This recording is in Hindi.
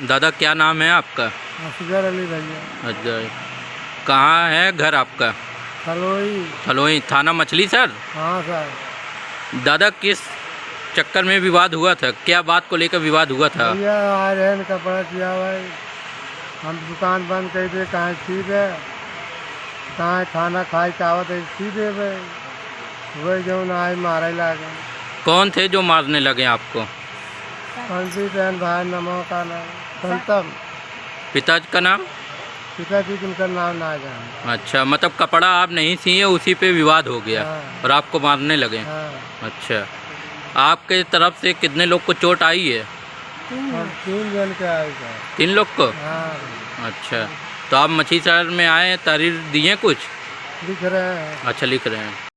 दादा क्या नाम है आपका? असगर अली भैया अच्छा कहाँ है घर आपका? खलोई थलोई थाना मछली सर? हाँ सर। दादा किस चक्कर में विवाद हुआ था? क्या बात को लेकर विवाद हुआ था? भैया आ रहे कपड़ा किया भाई। हम दुकान बंद कर दे कहाँ सी दे कहाँ खाना खाए चावत है सी दे भाई। वही जो ना आई मारे लागे। कौन थे जो मारने लगे आपको? पंडित बहन भाई नमो का नाम। संतम पिताजी का नाम? पिताजी जिनका नाम ना जाने। अच्छा मतलब कपड़ा आप नहीं सिए उसी पे विवाद हो गया हाँ। और आपको मारने लगे। हाँ। अच्छा। आपके तरफ़ से कितने लोग को चोट आई है? तीन। जन के आए तीन लोग को? हाँ। अच्छा। तो आप मछली शहर में आए तहरीर दिए कुछ? लिख रहे हैं। अच्छा लिख रहे हैं।